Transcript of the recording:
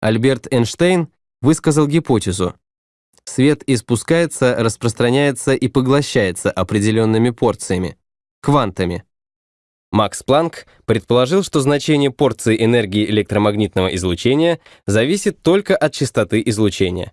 Альберт Эйнштейн высказал гипотезу. Свет испускается, распространяется и поглощается определенными порциями, квантами. Макс Планк предположил, что значение порции энергии электромагнитного излучения зависит только от частоты излучения.